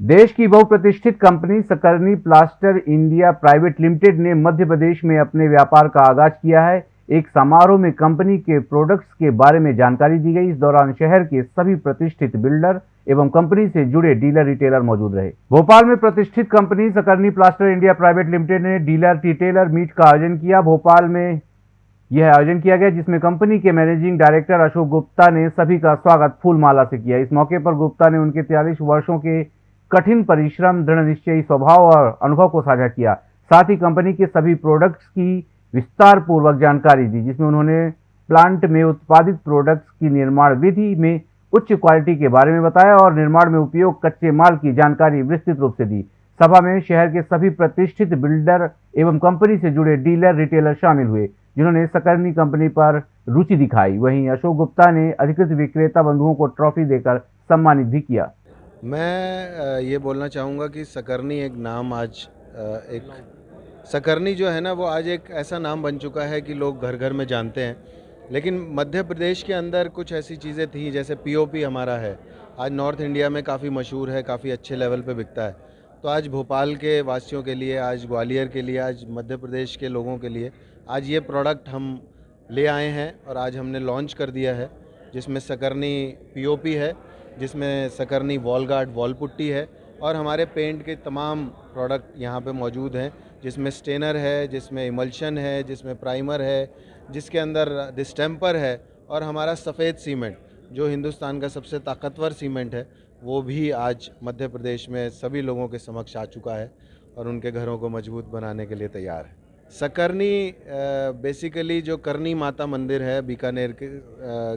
देश की बहुप्रतिष्ठित company Sakarni plaster India private limited ने मध्य प्रदेश में अपने व्यापार का आगाज़ किया है। एक समारोह में कंपनी के प्रोडक्ट्स के बारे में जानकारी दी गई। इस दौरान शहर के सभी प्रतिष्ठित बिल्डर एवं कंपनी से जुड़े डीलर रिटेलर मौजूद रहे। भोपाल में प्रतिष्ठित company Sakarni plaster India private limited ने डीलर रिटेलर मीट का आयोजन किया। भोपाल में यह आयोजन किया गया, जिसमें कंपनी के मैनेजिंग डायरेक्टर अशोक गुप्ता ने सभी का स्वागत फूल माला से किया। इस मौके पर गुप्ता ने उनके तिरालीस वर्षों के कठिन परिश्रम, दृढ़ निश्चयी, स्वभाव और अनुभव को साझा किया। साथ ही कंपनी के सभी प्रोडक्ट्स की विस्तार पूर्वक जानकारी दी, जिसमें उन्होंने प्लांट में उत्पादित प्रोडक्ट्स की निर्माण विधि में उच्च क्वालिटी के बारे में बताया और निर्माण में उपयोग कच्चे माल की जानकारी विस्तृत रूप से दी। सभा में शहर के सभी प्रतिष्ठित बिल्डर एवं कंपनी से जुड़े डीलर रिटेलर शामिल हुए, जिन्होंने सकरनी कंपनी पर रुचि दिखाई। वहीं अशोक गुप्ता ने अधिकृत विक्रेता बंधुओं को ट्रॉफी देकर सम्मानित भी किया। मैं ये बोलना चाहूँगा कि सकरनी एक नाम आज एक सकरनी जो है ना, वो आज एक ऐसा नाम बन चुका है कि लोग घर घर में जानते हैं। लेकिन मध्य प्रदेश के अंदर कुछ ऐसी चीज़ें थी, जैसे पीओपी हमारा है। आज नॉर्थ इंडिया में काफ़ी मशहूर है, काफ़ी अच्छे लेवल पे बिकता है। तो आज भोपाल के वासियों के लिए, आज ग्वालियर के लिए, आज मध्य प्रदेश के लोगों के लिए, आज ये प्रोडक्ट हम ले आए हैं और आज हमने लॉन्च कर दिया है, जिसमें सकरनी पीओपी है। जिसमें Sakarni wall guard wall putty है और हमारे पेंट के तमाम प्रोडक्ट यहाँ पे मौजूद हैं जिसमें स्टेनर है जिसमें इमल्शन है जिसमें प्राइमर है जिसके अंदर डिस्टेम्पर है और हमारा सफ़ेद सीमेंट जो हिंदुस्तान का सबसे ताकतवर सीमेंट है वो भी आज मध्य प्रदेश में सभी लोगों के समक्ष आ चुका है और उनके घरों को मज़बूत बनाने के लिए तैयार है। सकरनी बेसिकली जो करनी माता मंदिर है बीकानेर के,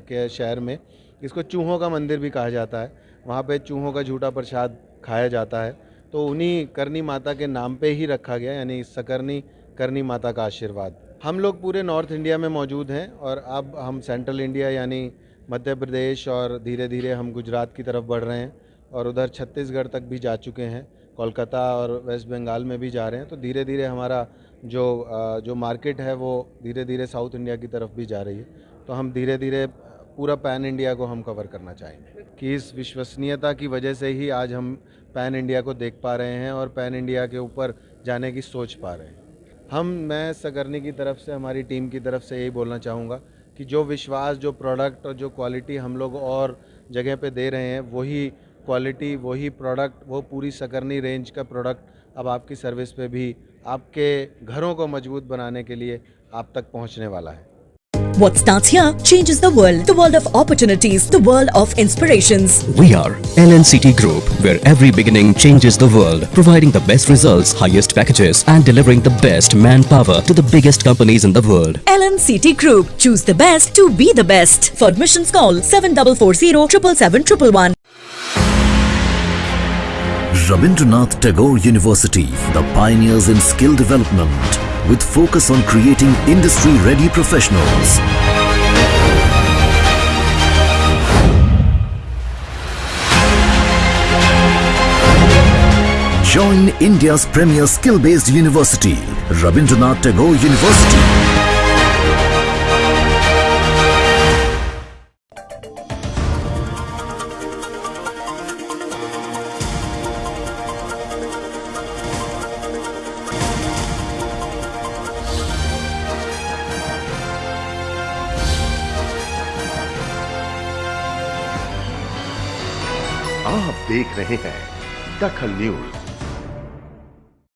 के शहर में इसको चूहों का मंदिर भी कहा जाता है, वहाँ पे चूहों का झूठा प्रसाद खाया जाता है। तो उन्हीं करनी माता के नाम पे ही रखा गया, यानी सकरनी, करनी माता का आशीर्वाद। हम लोग पूरे नॉर्थ इंडिया में मौजूद हैं और अब हम सेंट्रल इंडिया, यानी मध्य प्रदेश और धीरे धीरे हम गुजरात की तरफ़ बढ़ रहे हैं और उधर छत्तीसगढ़ तक भी जा चुके हैं, कोलकाता और वेस्ट बंगाल में भी जा रहे हैं। तो धीरे धीरे हमारा जो जो मार्केट है, वो धीरे धीरे साउथ इंडिया की तरफ़ भी जा रही है। तो हम धीरे धीरे पूरा पैन इंडिया को हम कवर करना चाहेंगे। कि इस विश्वसनीयता की वजह से ही आज हम पैन इंडिया को देख पा रहे हैं और पैन इंडिया के ऊपर जाने की सोच पा रहे हैं। हम, मैं सकरनी की तरफ़ से, हमारी टीम की तरफ़ से यही बोलना चाहूँगा कि जो विश्वास, जो प्रोडक्ट और जो क्वालिटी हम लोग और जगह पे दे रहे हैं, वही क्वालिटी वही प्रोडक्ट वो पूरी सकरनी रेंज का प्रोडक्ट अब आपकी सर्विस पे भी आपके घरों को मज़बूत बनाने के लिए आप तक पहुँचने वाला है। What starts here changes the world. The world of opportunities. The world of inspirations. We are LNCT Group, where every beginning changes the world. Providing the best results, highest packages and delivering the best manpower to the biggest companies in the world. LNCT Group. Choose the best to be the best. For admissions call 7440 777 Rabindranath Tagore University, the pioneers in skill development with focus on creating industry-ready professionals. Join India's premier skill-based university, Rabindranath Tagore University. आप देख रहे हैं दखल news.